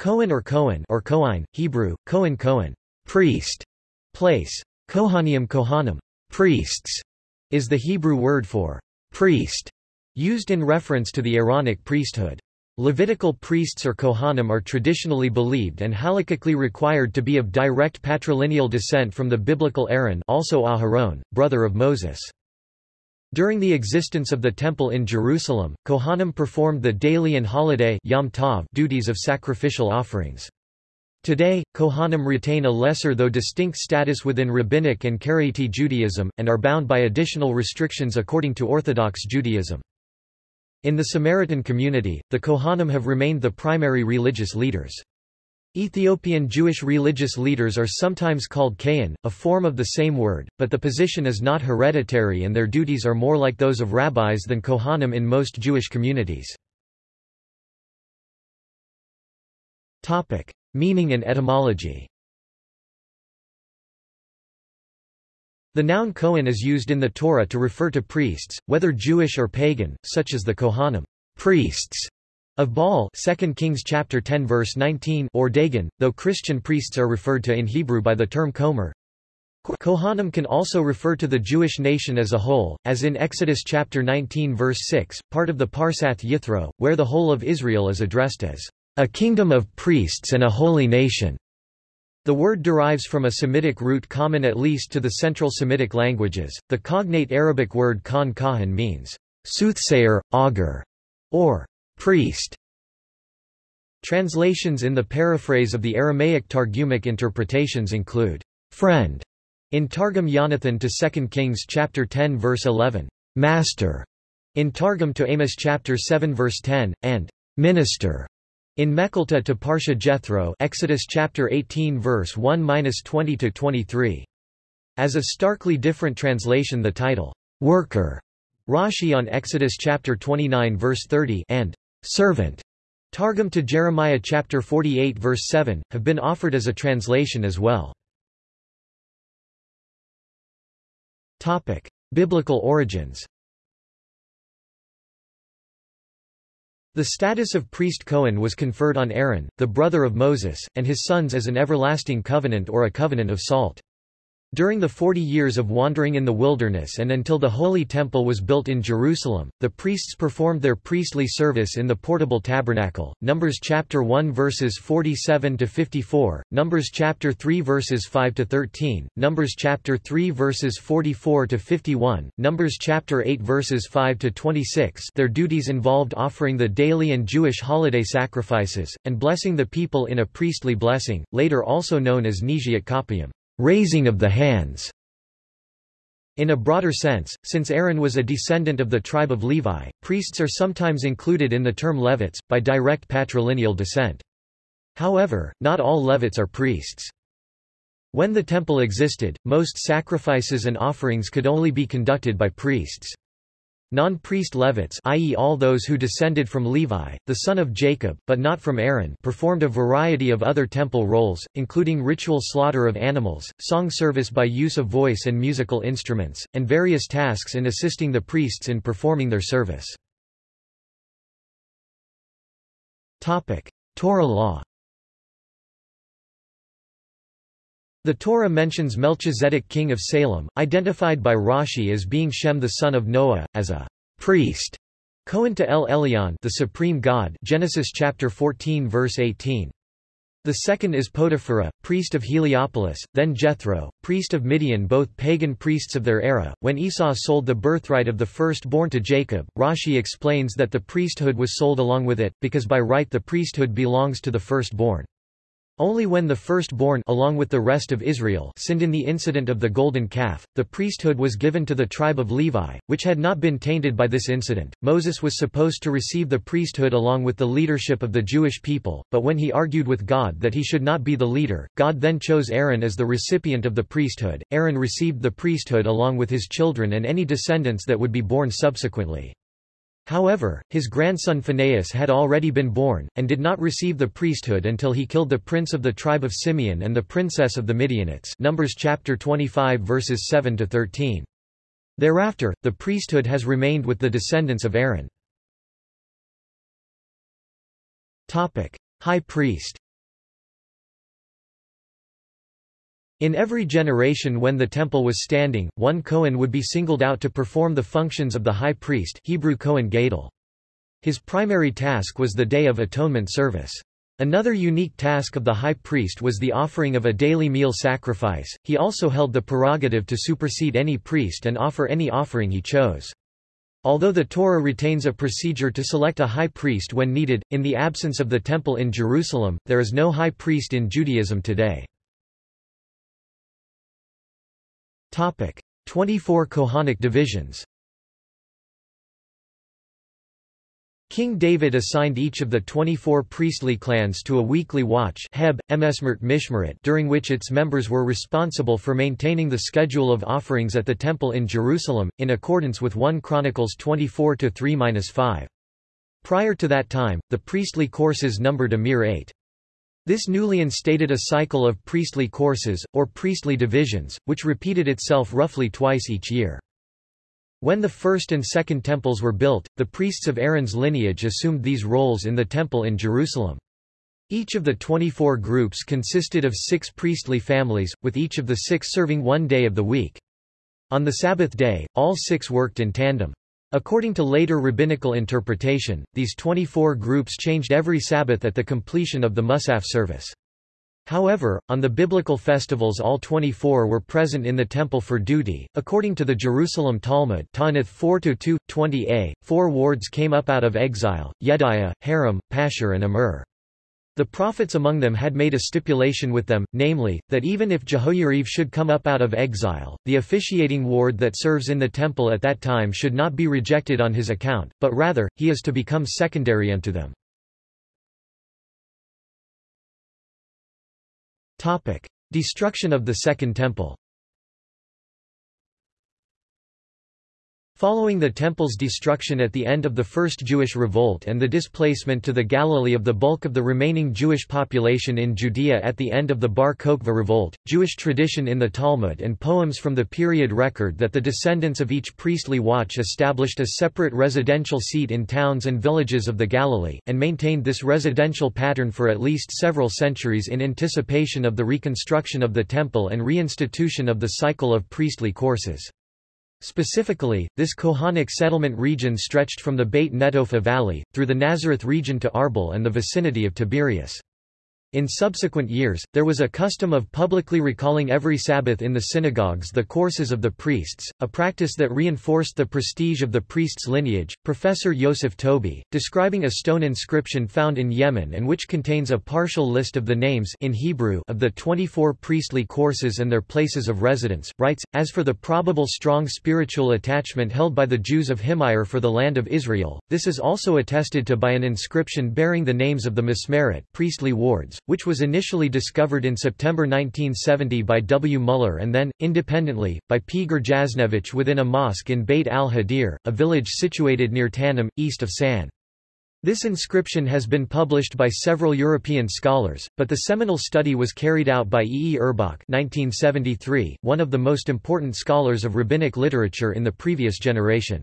Kohen or Cohen or Koine, Hebrew, Kohen Kohen, priest, place. Kohanim Kohanim, priests, is the Hebrew word for priest, used in reference to the Aaronic priesthood. Levitical priests or Kohanim are traditionally believed and halakhically required to be of direct patrilineal descent from the biblical Aaron also Aharon, brother of Moses. During the existence of the Temple in Jerusalem, Kohanim performed the daily and holiday Yom Tov duties of sacrificial offerings. Today, Kohanim retain a lesser though distinct status within Rabbinic and Karaite Judaism, and are bound by additional restrictions according to Orthodox Judaism. In the Samaritan community, the Kohanim have remained the primary religious leaders. Ethiopian Jewish religious leaders are sometimes called Kayan, a form of the same word, but the position is not hereditary and their duties are more like those of rabbis than Kohanim in most Jewish communities. Topic. Meaning and etymology The noun Kohen is used in the Torah to refer to priests, whether Jewish or pagan, such as the Kohanim priests of Baal 2 Kings chapter 10 verse 19 or Dagon, though Christian priests are referred to in Hebrew by the term Komer. Kohanim can also refer to the Jewish nation as a whole, as in Exodus chapter 19 verse 6, part of the Parsath Yithro, where the whole of Israel is addressed as a kingdom of priests and a holy nation. The word derives from a Semitic root common at least to the Central Semitic languages. The cognate Arabic word khan kahan means soothsayer, augur, or priest. Translations in the paraphrase of the Aramaic Targumic interpretations include friend in Targum Yonathan to 2 Kings chapter 10 verse 11, master in Targum to Amos chapter 7 verse 10 and minister in Mechilta to Parsha Jethro Exodus chapter 18 verse 1-20 to 23. As a starkly different translation the title worker Rashi on Exodus chapter 29 verse 30 and servant Targum to Jeremiah chapter 48 verse 7, have been offered as a translation as well. Topic. Biblical origins The status of priest Cohen was conferred on Aaron, the brother of Moses, and his sons as an everlasting covenant or a covenant of salt. During the forty years of wandering in the wilderness and until the Holy Temple was built in Jerusalem, the priests performed their priestly service in the portable tabernacle. Numbers chapter 1 verses 47 to 54, Numbers chapter 3 verses 5 to 13, Numbers chapter 3 verses 44 to 51, Numbers chapter 8 verses 5 to 26. Their duties involved offering the daily and Jewish holiday sacrifices and blessing the people in a priestly blessing, later also known as Nesiat Kapayim raising of the hands. In a broader sense, since Aaron was a descendant of the tribe of Levi, priests are sometimes included in the term Levites, by direct patrilineal descent. However, not all Levites are priests. When the temple existed, most sacrifices and offerings could only be conducted by priests. Non-priest Levites i.e. all those who descended from Levi, the son of Jacob, but not from Aaron performed a variety of other temple roles, including ritual slaughter of animals, song service by use of voice and musical instruments, and various tasks in assisting the priests in performing their service. Torah law The Torah mentions Melchizedek king of Salem, identified by Rashi as being Shem the son of Noah, as a priest. Kohen to El Elyon the supreme God Genesis chapter 14 verse 18. The second is Potipharah, priest of Heliopolis, then Jethro, priest of Midian both pagan priests of their era. When Esau sold the birthright of the firstborn to Jacob, Rashi explains that the priesthood was sold along with it, because by right the priesthood belongs to the firstborn. Only when the firstborn along with the rest of Israel sinned in the incident of the golden calf, the priesthood was given to the tribe of Levi, which had not been tainted by this incident. Moses was supposed to receive the priesthood along with the leadership of the Jewish people, but when he argued with God that he should not be the leader, God then chose Aaron as the recipient of the priesthood. Aaron received the priesthood along with his children and any descendants that would be born subsequently. However, his grandson Phinehas had already been born, and did not receive the priesthood until he killed the prince of the tribe of Simeon and the princess of the Midianites Numbers chapter 25 verses 7 to 13. Thereafter, the priesthood has remained with the descendants of Aaron. High priest. In every generation when the temple was standing, one Kohen would be singled out to perform the functions of the high priest Hebrew Kohen Gadol. His primary task was the Day of Atonement service. Another unique task of the high priest was the offering of a daily meal sacrifice. He also held the prerogative to supersede any priest and offer any offering he chose. Although the Torah retains a procedure to select a high priest when needed, in the absence of the temple in Jerusalem, there is no high priest in Judaism today. 24 Kohanic divisions King David assigned each of the 24 priestly clans to a weekly watch Heb, Mishmerit during which its members were responsible for maintaining the schedule of offerings at the Temple in Jerusalem, in accordance with 1 Chronicles 24-3-5. Prior to that time, the priestly courses numbered a mere eight. This newly instated a cycle of priestly courses, or priestly divisions, which repeated itself roughly twice each year. When the first and second temples were built, the priests of Aaron's lineage assumed these roles in the temple in Jerusalem. Each of the 24 groups consisted of six priestly families, with each of the six serving one day of the week. On the Sabbath day, all six worked in tandem. According to later rabbinical interpretation, these 24 groups changed every Sabbath at the completion of the Musaf service. However, on the biblical festivals all 24 were present in the temple for duty. According to the Jerusalem Talmud Ta'anith 4-2, 20a, four wards came up out of exile, Yediah, Harim, Pashur and Amur. The prophets among them had made a stipulation with them, namely, that even if Jehoiarib should come up out of exile, the officiating ward that serves in the temple at that time should not be rejected on his account, but rather, he is to become secondary unto them. Destruction of the Second Temple Following the temple's destruction at the end of the First Jewish Revolt and the displacement to the Galilee of the bulk of the remaining Jewish population in Judea at the end of the Bar Kokhba Revolt, Jewish tradition in the Talmud and poems from the period record that the descendants of each priestly watch established a separate residential seat in towns and villages of the Galilee, and maintained this residential pattern for at least several centuries in anticipation of the reconstruction of the temple and reinstitution of the cycle of priestly courses. Specifically, this Kohanic settlement region stretched from the Beit Netofa Valley, through the Nazareth region to Arbel and the vicinity of Tiberias. In subsequent years, there was a custom of publicly recalling every Sabbath in the synagogues the courses of the priests, a practice that reinforced the prestige of the priest's lineage. Professor Yosef Tobi, describing a stone inscription found in Yemen and which contains a partial list of the names in Hebrew of the 24 priestly courses and their places of residence, writes, As for the probable strong spiritual attachment held by the Jews of Himyar for the land of Israel, this is also attested to by an inscription bearing the names of the Mismerit priestly wards, which was initially discovered in September 1970 by W. Muller and then, independently, by P. Grjaznevich within a mosque in Beit al-Hadir, a village situated near Tanim, east of San. This inscription has been published by several European scholars, but the seminal study was carried out by E. E. Urbach 1973, one of the most important scholars of rabbinic literature in the previous generation.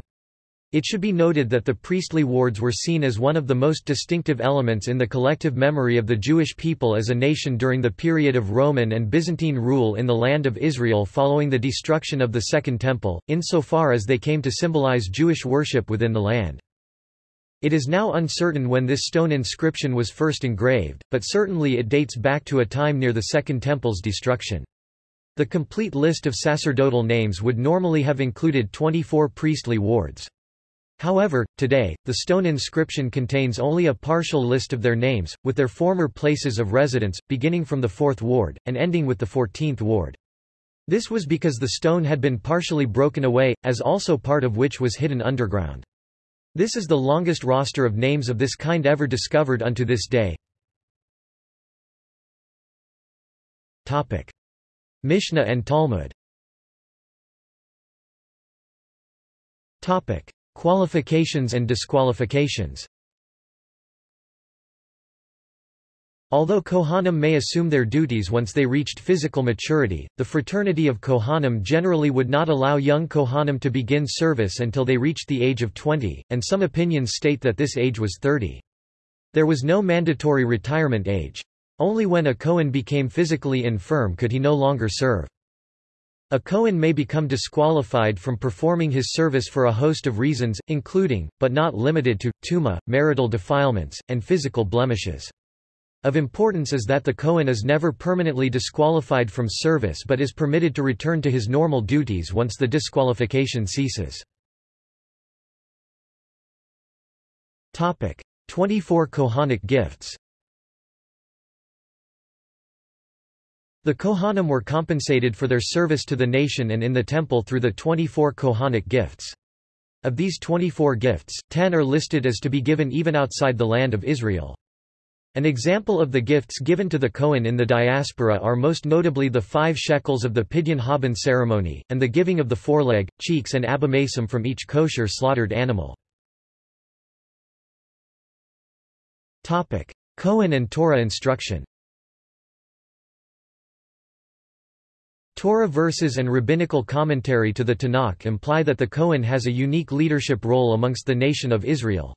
It should be noted that the priestly wards were seen as one of the most distinctive elements in the collective memory of the Jewish people as a nation during the period of Roman and Byzantine rule in the land of Israel following the destruction of the Second Temple, insofar as they came to symbolize Jewish worship within the land. It is now uncertain when this stone inscription was first engraved, but certainly it dates back to a time near the Second Temple's destruction. The complete list of sacerdotal names would normally have included 24 priestly wards. However, today, the stone inscription contains only a partial list of their names, with their former places of residence, beginning from the 4th ward, and ending with the 14th ward. This was because the stone had been partially broken away, as also part of which was hidden underground. This is the longest roster of names of this kind ever discovered unto this day. Topic. Mishnah and Talmud Qualifications and disqualifications Although Kohanim may assume their duties once they reached physical maturity, the fraternity of Kohanim generally would not allow young Kohanim to begin service until they reached the age of 20, and some opinions state that this age was 30. There was no mandatory retirement age. Only when a Kohen became physically infirm could he no longer serve. A Kohen may become disqualified from performing his service for a host of reasons, including, but not limited to, tuma, marital defilements, and physical blemishes. Of importance is that the Kohen is never permanently disqualified from service but is permitted to return to his normal duties once the disqualification ceases. 24 Kohanic gifts The Kohanim were compensated for their service to the nation and in the temple through the 24 Kohanic gifts. Of these 24 gifts, 10 are listed as to be given even outside the land of Israel. An example of the gifts given to the Kohen in the diaspora are most notably the five shekels of the Pidyon Haben ceremony, and the giving of the foreleg, cheeks and abomasum from each kosher slaughtered animal. Kohen and Torah instruction Torah verses and rabbinical commentary to the Tanakh imply that the Kohen has a unique leadership role amongst the nation of Israel.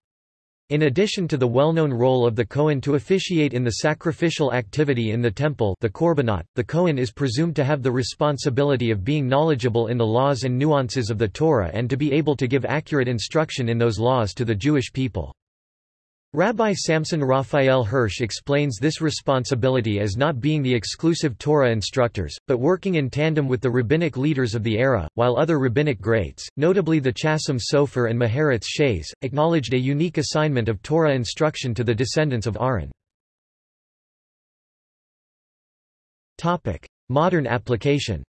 In addition to the well-known role of the Kohen to officiate in the sacrificial activity in the temple the korbanot, the Kohen is presumed to have the responsibility of being knowledgeable in the laws and nuances of the Torah and to be able to give accurate instruction in those laws to the Jewish people. Rabbi Samson Raphael Hirsch explains this responsibility as not being the exclusive Torah instructors, but working in tandem with the rabbinic leaders of the era, while other rabbinic greats, notably the Chasam Sofer and Maharatz Chayes, acknowledged a unique assignment of Torah instruction to the descendants of Aaron. Modern application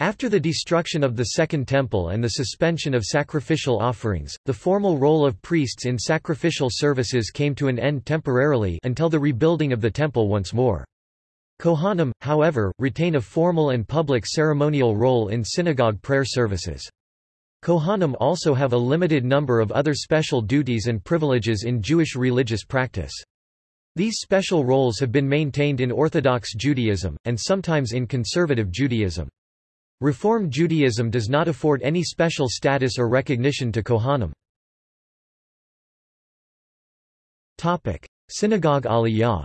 After the destruction of the Second Temple and the suspension of sacrificial offerings, the formal role of priests in sacrificial services came to an end temporarily until the rebuilding of the Temple once more. Kohanim, however, retain a formal and public ceremonial role in synagogue prayer services. Kohanim also have a limited number of other special duties and privileges in Jewish religious practice. These special roles have been maintained in Orthodox Judaism, and sometimes in Conservative Judaism. Reform Judaism does not afford any special status or recognition to Kohanim. Synagogue Aliyah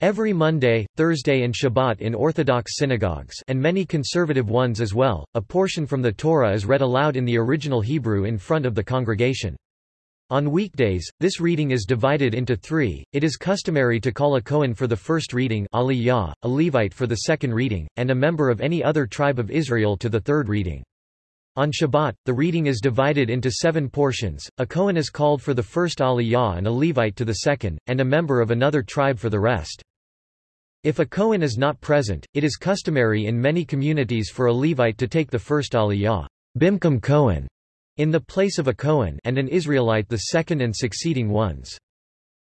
Every Monday, Thursday and Shabbat in Orthodox synagogues and many conservative ones as well, a portion from the Torah is read aloud in the original Hebrew in front of the congregation. On weekdays, this reading is divided into three. It is customary to call a Kohen for the first reading Aliyah, a Levite for the second reading, and a member of any other tribe of Israel to the third reading. On Shabbat, the reading is divided into seven portions, a Kohen is called for the first Aliyah and a Levite to the second, and a member of another tribe for the rest. If a Kohen is not present, it is customary in many communities for a Levite to take the first Aliyah Bimkum Kohen in the place of a Cohen and an Israelite the second and succeeding ones.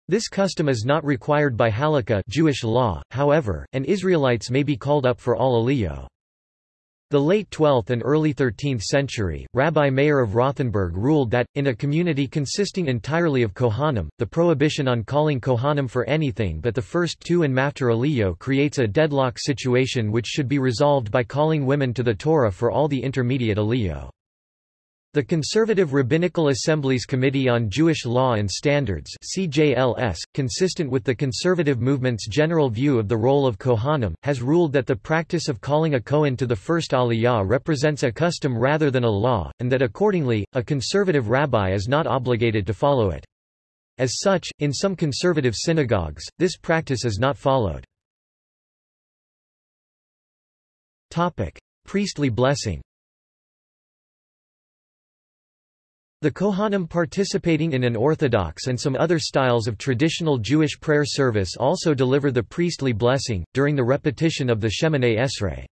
This custom is not required by Halakha Jewish law, however, and Israelites may be called up for all aliyah. The late 12th and early 13th century, Rabbi Meir of Rothenburg ruled that, in a community consisting entirely of Kohanim, the prohibition on calling Kohanim for anything but the first two and maftir aliyah creates a deadlock situation which should be resolved by calling women to the Torah for all the intermediate aliyah. The Conservative Rabbinical Assembly's Committee on Jewish Law and Standards CJLS, consistent with the conservative movement's general view of the role of Kohanim, has ruled that the practice of calling a Kohen to the first Aliyah represents a custom rather than a law, and that accordingly, a conservative rabbi is not obligated to follow it. As such, in some conservative synagogues, this practice is not followed. Priestly blessing The Kohanim participating in an Orthodox and some other styles of traditional Jewish prayer service also deliver the priestly blessing, during the repetition of the Shemoneh Esrei.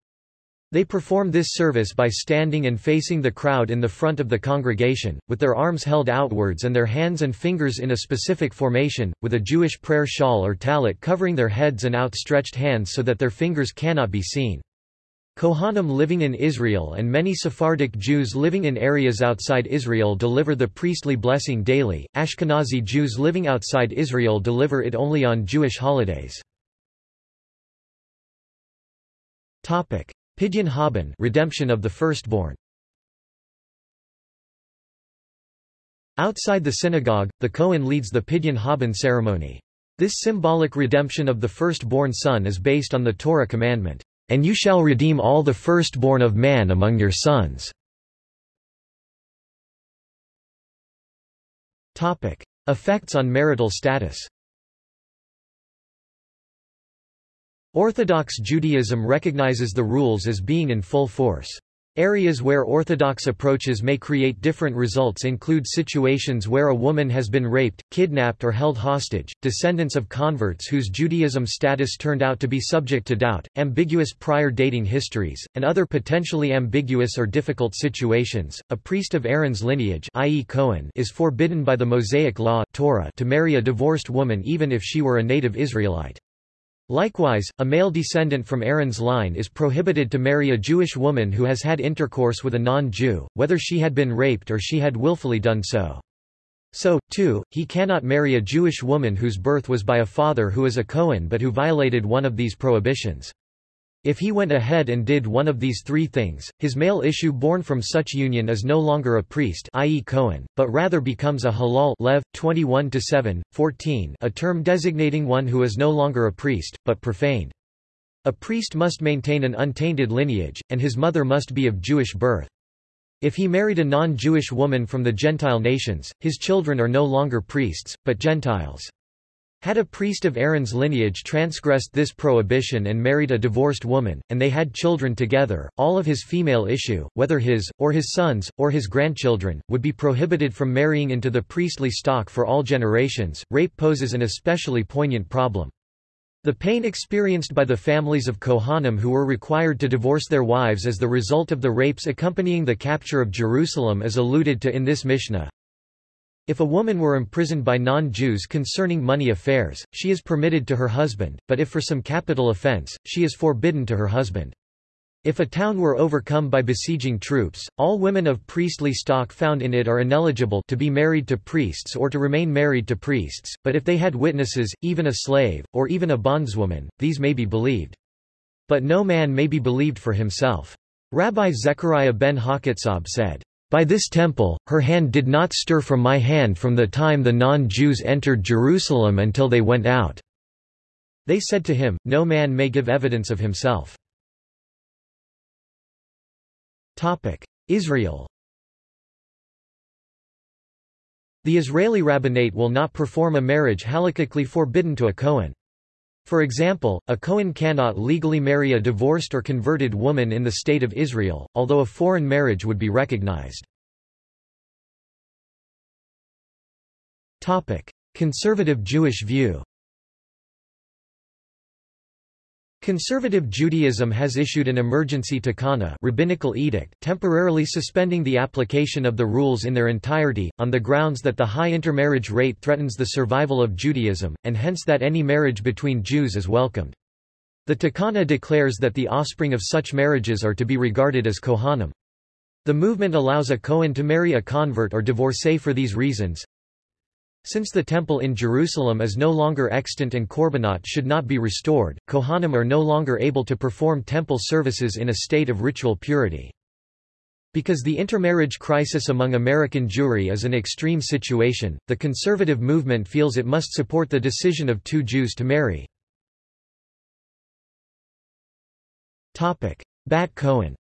They perform this service by standing and facing the crowd in the front of the congregation, with their arms held outwards and their hands and fingers in a specific formation, with a Jewish prayer shawl or talit covering their heads and outstretched hands so that their fingers cannot be seen. Kohanim living in Israel and many Sephardic Jews living in areas outside Israel deliver the priestly blessing daily. Ashkenazi Jews living outside Israel deliver it only on Jewish holidays. Pidyon Haben, redemption of the firstborn. Outside the synagogue, the Kohen leads the Pidyon Haben ceremony. This symbolic redemption of the firstborn son is based on the Torah commandment, "...and you shall redeem all the firstborn of man among your sons." Effects on marital status Orthodox Judaism recognizes the rules as being in full force. Areas where orthodox approaches may create different results include situations where a woman has been raped, kidnapped or held hostage, descendants of converts whose Judaism status turned out to be subject to doubt, ambiguous prior dating histories, and other potentially ambiguous or difficult situations. A priest of Aaron's lineage i.e. Cohen is forbidden by the Mosaic law Torah to marry a divorced woman even if she were a native Israelite. Likewise, a male descendant from Aaron's line is prohibited to marry a Jewish woman who has had intercourse with a non-Jew, whether she had been raped or she had willfully done so. So, too, he cannot marry a Jewish woman whose birth was by a father who is a Cohen but who violated one of these prohibitions. If he went ahead and did one of these three things, his male issue born from such union is no longer a priest i.e. Cohen, but rather becomes a halal Lev, 21 7, 14 a term designating one who is no longer a priest, but profaned. A priest must maintain an untainted lineage, and his mother must be of Jewish birth. If he married a non-Jewish woman from the Gentile nations, his children are no longer priests, but Gentiles. Had a priest of Aaron's lineage transgressed this prohibition and married a divorced woman, and they had children together, all of his female issue, whether his, or his sons, or his grandchildren, would be prohibited from marrying into the priestly stock for all generations. Rape poses an especially poignant problem. The pain experienced by the families of Kohanim who were required to divorce their wives as the result of the rapes accompanying the capture of Jerusalem is alluded to in this Mishnah. If a woman were imprisoned by non-Jews concerning money affairs, she is permitted to her husband, but if for some capital offense, she is forbidden to her husband. If a town were overcome by besieging troops, all women of priestly stock found in it are ineligible to be married to priests or to remain married to priests, but if they had witnesses, even a slave, or even a bondswoman, these may be believed. But no man may be believed for himself. Rabbi Zechariah ben Hakotzab said, by this temple, her hand did not stir from my hand from the time the non-Jews entered Jerusalem until they went out." They said to him, No man may give evidence of himself. Israel The Israeli rabbinate will not perform a marriage halakhically forbidden to a Kohen. For example, a Kohen cannot legally marry a divorced or converted woman in the State of Israel, although a foreign marriage would be recognized. Conservative Jewish view Conservative Judaism has issued an emergency takana rabbinical edict temporarily suspending the application of the rules in their entirety, on the grounds that the high intermarriage rate threatens the survival of Judaism, and hence that any marriage between Jews is welcomed. The takana declares that the offspring of such marriages are to be regarded as kohanim. The movement allows a Kohen to marry a convert or divorcee for these reasons. Since the temple in Jerusalem is no longer extant and korbanot should not be restored, Kohanim are no longer able to perform temple services in a state of ritual purity. Because the intermarriage crisis among American Jewry is an extreme situation, the conservative movement feels it must support the decision of two Jews to marry. Bat Cohen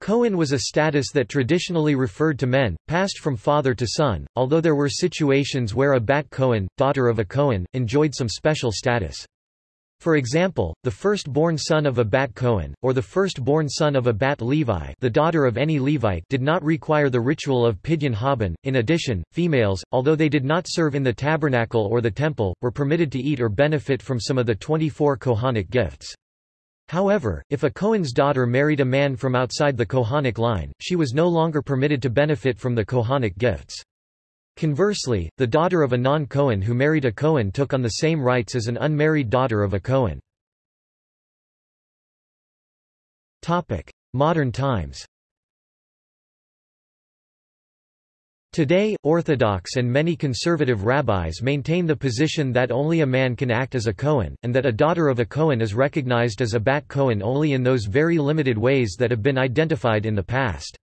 Cohen was a status that traditionally referred to men, passed from father to son, although there were situations where a Bat Cohen, daughter of a Cohen, enjoyed some special status. For example, the first-born son of a Bat Cohen, or the first-born son of a Bat Levi the daughter of any Levite did not require the ritual of Pidyon Haben. In addition, females, although they did not serve in the tabernacle or the temple, were permitted to eat or benefit from some of the 24 Kohanic gifts. However, if a Cohen's daughter married a man from outside the Kohanic line, she was no longer permitted to benefit from the Kohanic gifts. Conversely, the daughter of a non-Cohen who married a Cohen took on the same rights as an unmarried daughter of a Cohen. Modern times Today, Orthodox and many conservative rabbis maintain the position that only a man can act as a Cohen, and that a daughter of a Cohen is recognized as a Bat Cohen only in those very limited ways that have been identified in the past.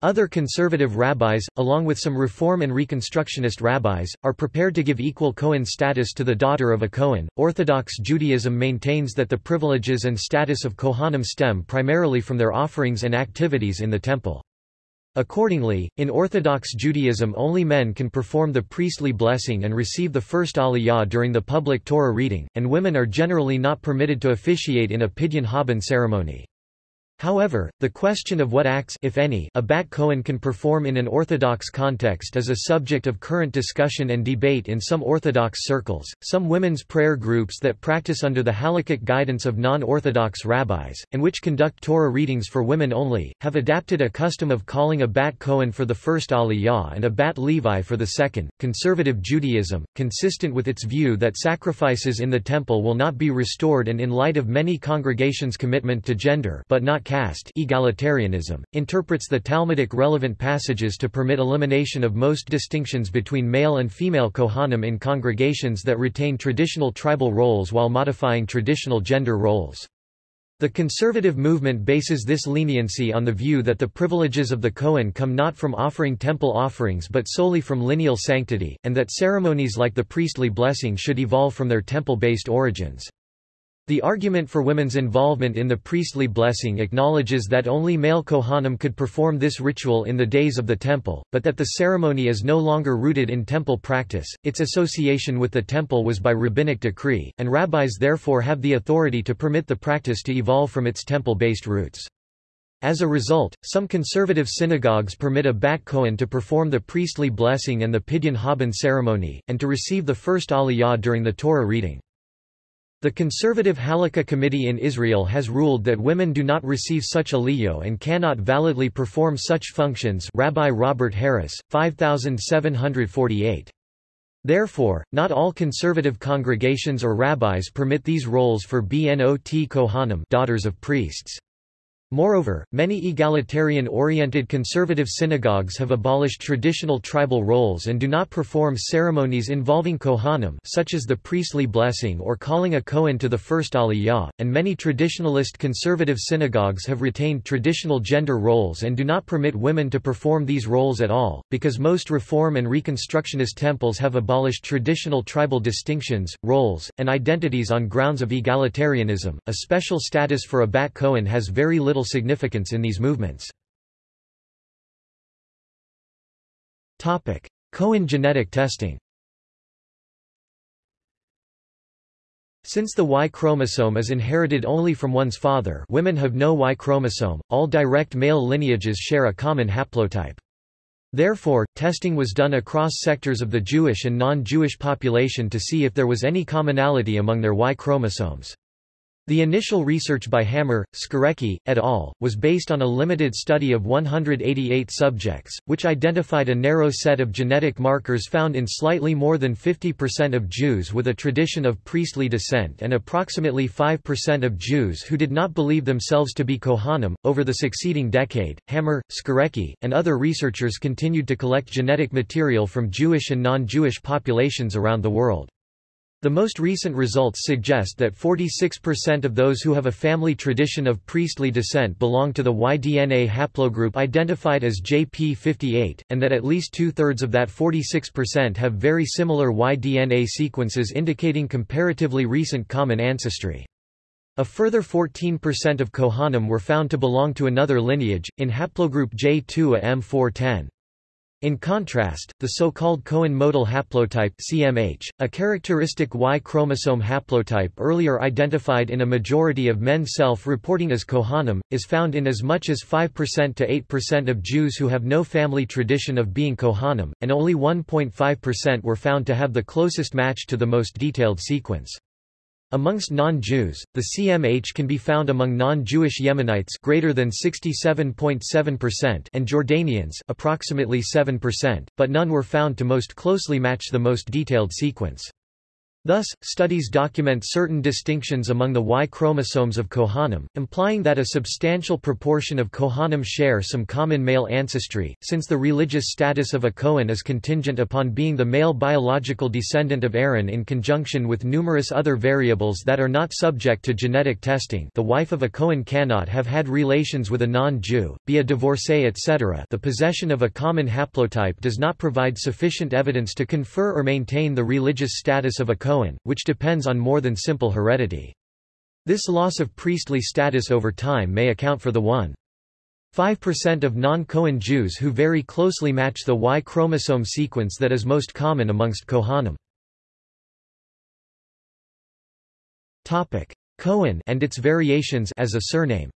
Other conservative rabbis, along with some Reform and Reconstructionist rabbis, are prepared to give equal Kohen status to the daughter of a Kohen. Orthodox Judaism maintains that the privileges and status of Kohanim stem primarily from their offerings and activities in the temple. Accordingly, in Orthodox Judaism only men can perform the priestly blessing and receive the first aliyah during the public Torah reading, and women are generally not permitted to officiate in a pidyon haben ceremony. However, the question of what acts if any, a Bat Cohen can perform in an Orthodox context is a subject of current discussion and debate in some Orthodox circles. Some women's prayer groups that practice under the halakhic guidance of non-Orthodox rabbis, and which conduct Torah readings for women only, have adapted a custom of calling a Bat Cohen for the first Aliyah and a Bat Levi for the second. Conservative Judaism, consistent with its view that sacrifices in the temple will not be restored and in light of many congregations' commitment to gender but not caste egalitarianism, interprets the Talmudic relevant passages to permit elimination of most distinctions between male and female Kohanim in congregations that retain traditional tribal roles while modifying traditional gender roles. The conservative movement bases this leniency on the view that the privileges of the Kohen come not from offering temple offerings but solely from lineal sanctity, and that ceremonies like the priestly blessing should evolve from their temple-based origins. The argument for women's involvement in the priestly blessing acknowledges that only male Kohanim could perform this ritual in the days of the temple, but that the ceremony is no longer rooted in temple practice, its association with the temple was by rabbinic decree, and rabbis therefore have the authority to permit the practice to evolve from its temple-based roots. As a result, some conservative synagogues permit a Bat Kohen to perform the priestly blessing and the Pidyon Haben ceremony, and to receive the first aliyah during the Torah reading. The conservative Halakha Committee in Israel has ruled that women do not receive such aliyah and cannot validly perform such functions Rabbi Robert Harris, 5748. Therefore, not all conservative congregations or rabbis permit these roles for Bnot Kohanim daughters of priests. Moreover, many egalitarian-oriented conservative synagogues have abolished traditional tribal roles and do not perform ceremonies involving kohanim such as the priestly blessing or calling a kohen to the first aliyah, and many traditionalist conservative synagogues have retained traditional gender roles and do not permit women to perform these roles at all, because most Reform and Reconstructionist temples have abolished traditional tribal distinctions, roles, and identities on grounds of egalitarianism. A special status for a bat kohen has very little significance in these movements. Cohen genetic testing Since the Y chromosome is inherited only from one's father women have no Y chromosome, all direct male lineages share a common haplotype. Therefore, testing was done across sectors of the Jewish and non-Jewish population to see if there was any commonality among their Y chromosomes. The initial research by Hammer, Skorecki, et al., was based on a limited study of 188 subjects, which identified a narrow set of genetic markers found in slightly more than 50% of Jews with a tradition of priestly descent and approximately 5% of Jews who did not believe themselves to be Kohanim. Over the succeeding decade, Hammer, Skorecki, and other researchers continued to collect genetic material from Jewish and non-Jewish populations around the world. The most recent results suggest that 46% of those who have a family tradition of priestly descent belong to the Y-DNA haplogroup identified as JP58, and that at least two-thirds of that 46% have very similar Y-DNA sequences indicating comparatively recent common ancestry. A further 14% of Kohanim were found to belong to another lineage, in haplogroup J2A M410. In contrast, the so-called Cohen modal haplotype CMH, a characteristic Y chromosome haplotype earlier identified in a majority of men self-reporting as Kohanim, is found in as much as 5% to 8% of Jews who have no family tradition of being Kohanim, and only 1.5% were found to have the closest match to the most detailed sequence. Amongst non-Jews, the CMH can be found among non-Jewish Yemenites greater than 67.7% and Jordanians approximately 7%, but none were found to most closely match the most detailed sequence. Thus, studies document certain distinctions among the Y chromosomes of Kohanim, implying that a substantial proportion of Kohanim share some common male ancestry, since the religious status of a Kohen is contingent upon being the male biological descendant of Aaron in conjunction with numerous other variables that are not subject to genetic testing the wife of a Kohen cannot have had relations with a non-Jew, be a divorcee etc. the possession of a common haplotype does not provide sufficient evidence to confer or maintain the religious status of a Kohen Cohen, which depends on more than simple heredity. This loss of priestly status over time may account for the 1. 5% of non-Cohen Jews who very closely match the Y chromosome sequence that is most common amongst Kohanim. Topic: Cohen and its variations as a surname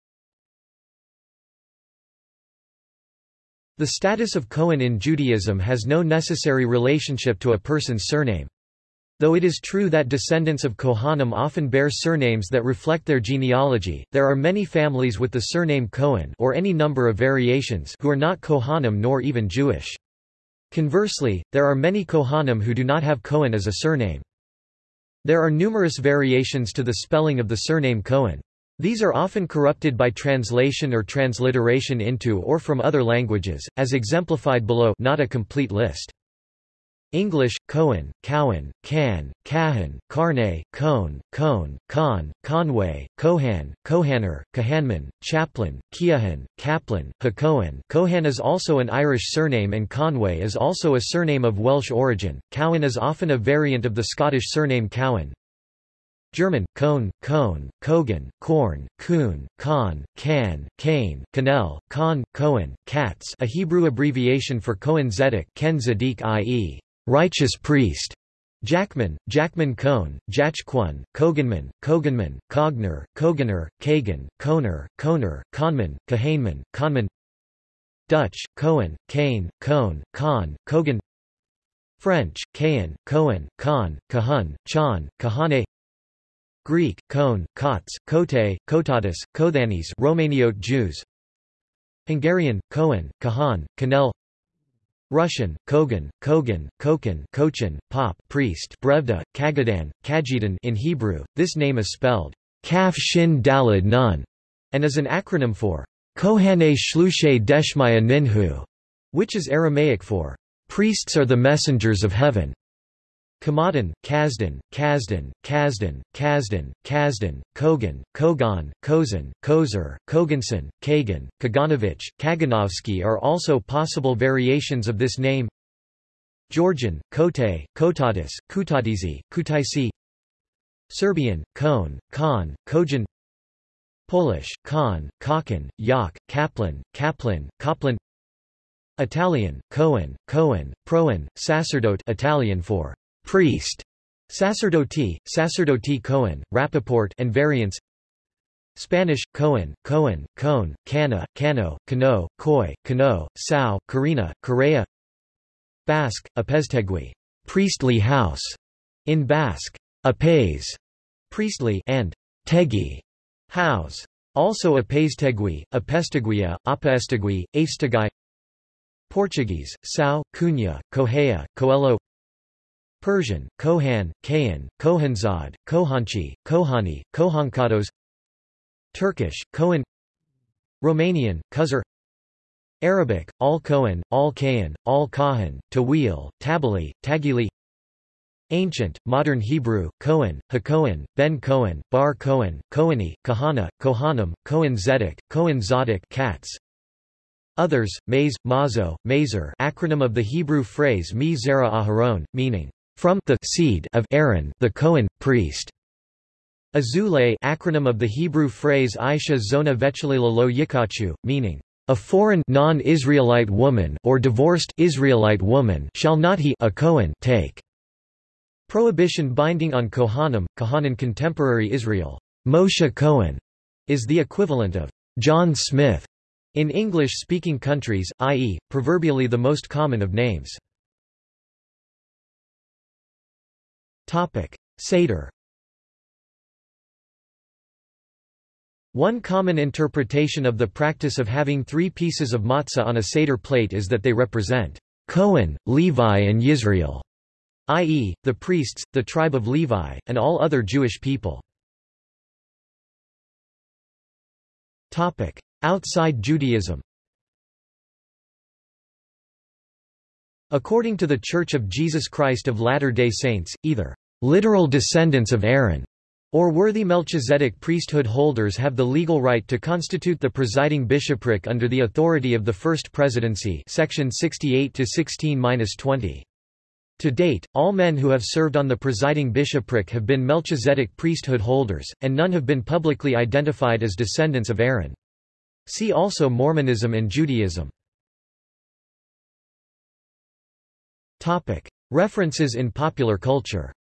The status of Cohen in Judaism has no necessary relationship to a person's surname. Though it is true that descendants of Kohanim often bear surnames that reflect their genealogy, there are many families with the surname Cohen or any number of variations who are not Kohanim nor even Jewish. Conversely, there are many Kohanim who do not have Cohen as a surname. There are numerous variations to the spelling of the surname Cohen. These are often corrupted by translation or transliteration into or from other languages, as exemplified below not a complete list. English, Cohen, Cowan, Can, Cahan, Carne, Cone, Cone, Con, Conway, Cohan, Cohanner, Cahanman, Chaplin, Keohan, Kaplan, Hacohen. Cohan is also an Irish surname and Conway is also a surname of Welsh origin. Cowan is often a variant of the Scottish surname Cowan. German, Kohn, Kohn, Kogan, Korn, Kuhn, Kahn, Can, Kane, Kanel, Kahn, Cohen, Katz a Hebrew abbreviation for Cohen Zedek Ken Zedek i.e righteous priest. Jackman, Jackman Cohn, Jachquan, Koganman, Koganman, Cogner, Koganer, Kagan, Koner, Koner, Konman, Kahaneman, Konman Dutch, Cohen, Kane, Cohn, Kahn, Kogan French, Kahan, Cohen, Khan, Kahun, Chan, Kahane Greek, Kone, Kots, Kote, Kotatis, Kothanis Romaniote Jews Hungarian, Kohen, Kahan, Kanel Russian, Kogan, Kogan, Kokan, Kochan, Pop, priest, Brevda, Kagadan, Kajidan in Hebrew, this name is spelled Kaf Shin Dalad Nun, and is an acronym for Kohane Shlushe Deshmaya Ninhu, which is Aramaic for priests are the messengers of heaven. Kamadan, Kazdan, Kazdan, Kazdan, Kazdan, Kazdan, Kogan, Kogan, Kozan, Kozer, Koganson, Kagan, Kaganovich, Kaganovsky are also possible variations of this name. Georgian, Kote, Kotadis, Kutadizi, Kutaisi. Serbian, Kone, Khan, Kojan Polish, Khan, Kakan, Yak, Kaplan, Kaplan, Kaplan. Italian, Cohen, Cohen, Proen, Sacerdote Italian for priest, sacerdote, sacerdote Cohen, Rappaport and variants. Spanish, Cohen, Cohen, Cone, Cana, Cano, Cano, Coy, Cano, Sao, Carina, Correa. Basque, Apeztegui, priestly house, in Basque, Apes, priestly and Tegi, house. Also Apeztegui, Apesteguia, Apaestegui, Astegai Portuguese, Sao, Cunha, Correia, Coelho Persian, Kohan, Kayan, Kohanzad, Kohanchi, Kohani, Kohankados Turkish, Kohan Romanian, Kuzar Arabic, Al-Kohan, Al-Kayan, Al-Kahan, Tawil, Tabali, Tagili Ancient, Modern Hebrew, Kohen, Hakohen, Ben Kohen, Bar Kohen, Kohani, Kahana, Kohanim, Kohen Zedek, Kohen Zadok Katz. Others, Maze, Mazo, Mazer acronym of the Hebrew phrase Mi Zera Aharon, meaning, from the seed of Aaron the Cohen, priest. Azule acronym of the Hebrew phrase Aisha Zona Vechalila lo Yikachu, meaning, a foreign non-Israelite woman or divorced Israelite woman shall not he a Cohen take. Prohibition binding on Kohanim, Kohanan contemporary Israel. Moshe Cohen is the equivalent of John Smith in English-speaking countries, i.e., proverbially the most common of names. Seder One common interpretation of the practice of having three pieces of matzah on a Seder plate is that they represent Cohen, Levi and Yisrael. i.e., the priests, the tribe of Levi, and all other Jewish people. Outside Judaism According to the Church of Jesus Christ of Latter-day Saints, either literal descendants of Aaron or worthy Melchizedek priesthood holders have the legal right to constitute the presiding bishopric under the authority of the First Presidency section 68 to 16-20. To date, all men who have served on the presiding bishopric have been Melchizedek priesthood holders, and none have been publicly identified as descendants of Aaron. See also Mormonism and Judaism. References in popular culture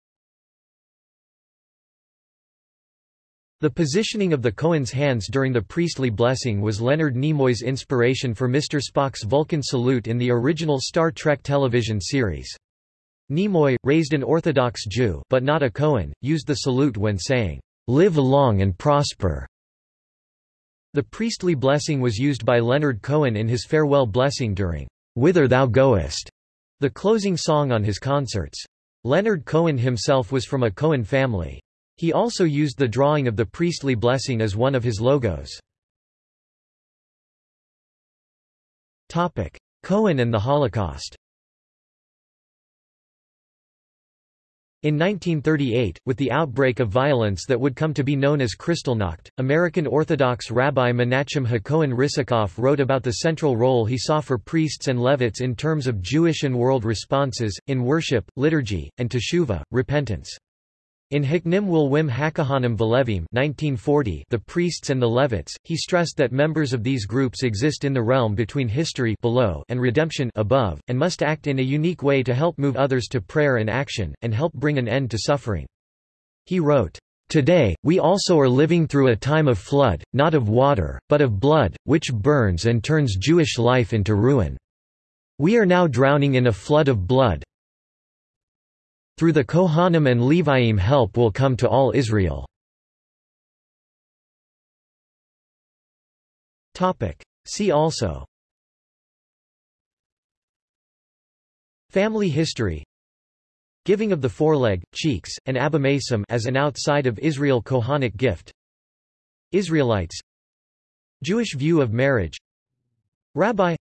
The positioning of the Cohen's hands during the priestly blessing was Leonard Nimoy's inspiration for Mr. Spock's Vulcan salute in the original Star Trek television series. Nimoy, raised an Orthodox Jew but not a Cohen, used the salute when saying, "'Live long and prosper'". The priestly blessing was used by Leonard Cohen in his farewell blessing during "'Whither Thou Goest'", the closing song on his concerts. Leonard Cohen himself was from a Cohen family. He also used the drawing of the priestly blessing as one of his logos. Cohen and the Holocaust In 1938, with the outbreak of violence that would come to be known as Kristallnacht, American Orthodox Rabbi Menachem HaKohen Risikoff wrote about the central role he saw for priests and Levites in terms of Jewish and world responses, in worship, liturgy, and teshuvah, repentance. In Hiknim will Wim Hakahanim Velevim 1940 The Priests and the Levites, he stressed that members of these groups exist in the realm between history below and redemption above, and must act in a unique way to help move others to prayer and action, and help bring an end to suffering. He wrote, Today, we also are living through a time of flood, not of water, but of blood, which burns and turns Jewish life into ruin. We are now drowning in a flood of blood, through the Kohanim and Leviim help will come to all Israel. See also. Family history. Giving of the foreleg, cheeks, and abomasum as an outside of Israel Kohanic gift. Israelites. Jewish view of marriage. Rabbi.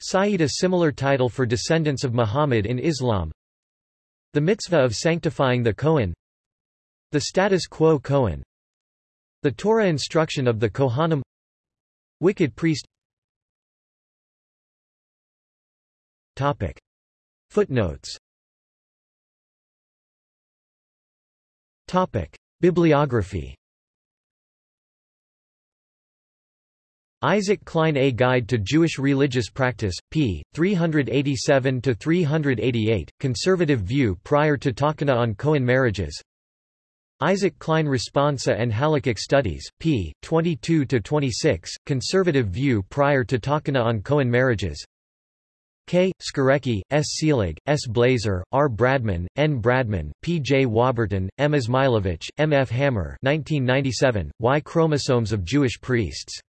Sayyid a similar title for descendants of Muhammad in Islam the mitzvah of sanctifying the Kohen The status quo Kohen The Torah instruction of the Kohanim Wicked priest Topic. Footnotes Topic. Bibliography Isaac Klein A Guide to Jewish Religious Practice, p. 387-388, Conservative View prior to Takana on Cohen Marriages Isaac Klein Responsa and Halakhic Studies, p. 22-26, Conservative View prior to Takana on Cohen Marriages K. Skorecki, S. Seelig, S. Blazer, R. Bradman, N. Bradman, P. J. Waberton, M. Izmailovich, M. F. Hammer 1997, Y Chromosomes of Jewish Priests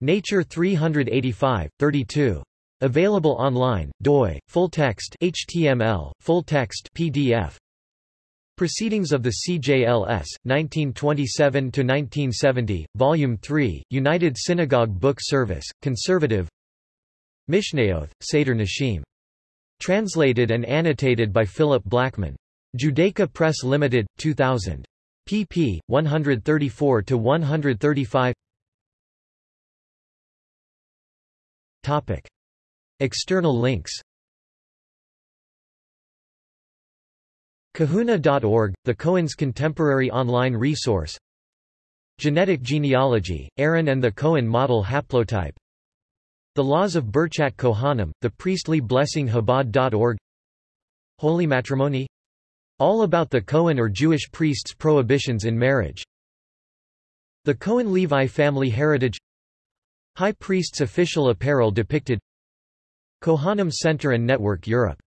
Nature 385, 32. Available online, doi, full text HTML, full text PDF. Proceedings of the CJLS, 1927–1970, Volume 3, United Synagogue Book Service, Conservative Mishnayoth, Seder Nashim. Translated and annotated by Philip Blackman. Judaica Press Limited, 2000. pp. 134–135 Topic. External links. Kehuna.org, the Cohen's contemporary online resource. Genetic genealogy, Aaron and the Cohen model haplotype. The Laws of Birchat Kohanim, the priestly blessing Chabad.org Holy matrimony. All about the Cohen or Jewish priest's prohibitions in marriage. The Cohen-Levi family heritage High Priest's official apparel depicted Kohanim Center and Network Europe